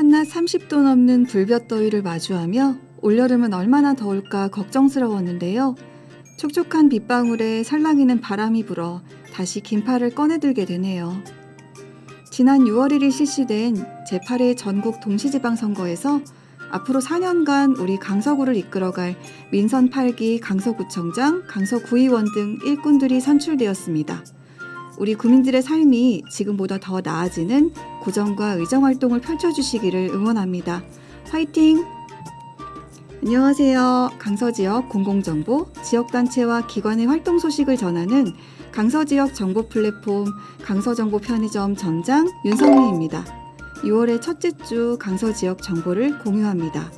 한낮 30도 넘는 불볕더위를 마주하며 올여름은 얼마나 더울까 걱정스러웠는데요. 촉촉한 빗방울에 살랑이는 바람이 불어 다시 긴팔을 꺼내들게 되네요. 지난 6월 1일 실시된 제8회 전국 동시지방선거에서 앞으로 4년간 우리 강서구를 이끌어갈 민선 8기 강서구청장, 강서구의원 등 일꾼들이 선출되었습니다. 우리 구민들의 삶이 지금보다 더 나아지는 구정과 의정 활동을 펼쳐주시기를 응원합니다. 화이팅! 안녕하세요. 강서 지역 공공정보, 지역단체와 기관의 활동 소식을 전하는 강서 지역 정보 플랫폼 강서정보 편의점 점장 윤성미입니다. 6월의 첫째 주 강서 지역 정보를 공유합니다.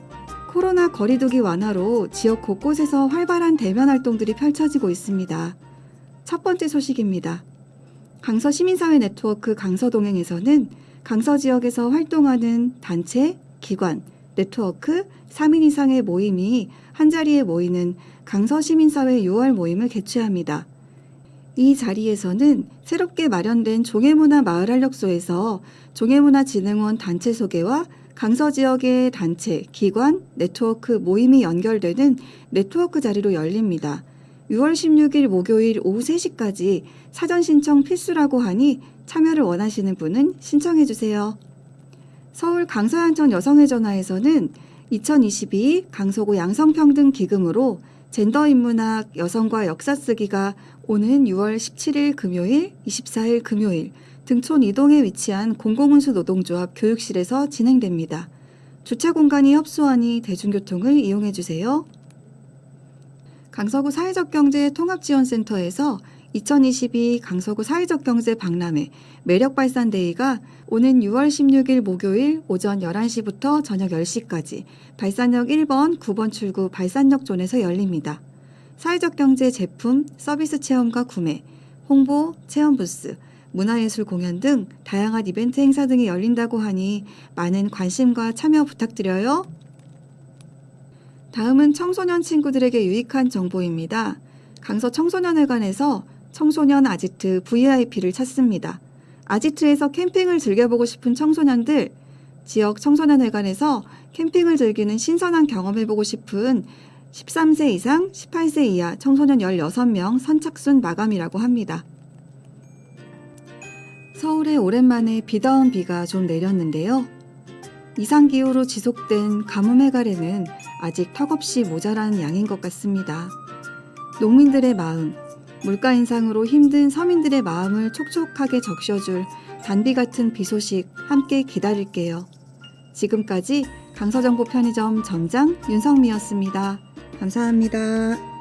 코로나 거리두기 완화로 지역 곳곳에서 활발한 대면 활동들이 펼쳐지고 있습니다. 첫 번째 소식입니다. 강서 시민사회 네트워크 강서동행에서는 강서 지역에서 활동하는 단체, 기관, 네트워크 3인 이상의 모임이 한자리에 모이는 강서 시민사회 6월 모임을 개최합니다. 이 자리에서는 새롭게 마련된 종해문화 마을활력소에서 종해문화진흥원 단체 소개와 강서 지역의 단체, 기관, 네트워크 모임이 연결되는 네트워크 자리로 열립니다. 6월 16일 목요일 오후 3시까지 사전 신청 필수라고 하니 참여를 원하시는 분은 신청해 주세요. 서울 강서양천 여성의 전화에서는 2022 강서구 양성평등 기금으로 젠더 인문학 여성과 역사 쓰기가 오는 6월 17일 금요일, 24일 금요일 등촌 이동에 위치한 공공운수 노동조합 교육실에서 진행됩니다. 주차 공간이 협소하니 대중교통을 이용해 주세요. 강서구 사회적 경제 통합지원센터에서 2022 강서구 사회적 경제 박람회 매력 발산 데이가 오는 6월 16일 목요일 오전 11시부터 저녁 10시까지 발산역 1번, 9번 출구 발산역 존에서 열립니다. 사회적 경제 제품, 서비스 체험과 구매, 홍보, 체험 부스, 문화예술 공연 등 다양한 이벤트 행사 등이 열린다고 하니 많은 관심과 참여 부탁드려요. 다음은 청소년 친구들에게 유익한 정보입니다. 강서 청소년회관에서 청소년 아지트 VIP를 찾습니다. 아지트에서 캠핑을 즐겨보고 싶은 청소년들, 지역 청소년회관에서 캠핑을 즐기는 신선한 경험해보고 싶은 13세 이상, 18세 이하 청소년 16명 선착순 마감이라고 합니다. 서울에 오랜만에 비다운 비가 좀 내렸는데요. 이상기후로 지속된 가뭄 해갈에는 아직 턱없이 모자란 양인 것 같습니다. 농민들의 마음, 물가 인상으로 힘든 서민들의 마음을 촉촉하게 적셔줄 단비 같은 비 소식 함께 기다릴게요. 지금까지 강서정보 편의점 점장 윤성미였습니다. 감사합니다.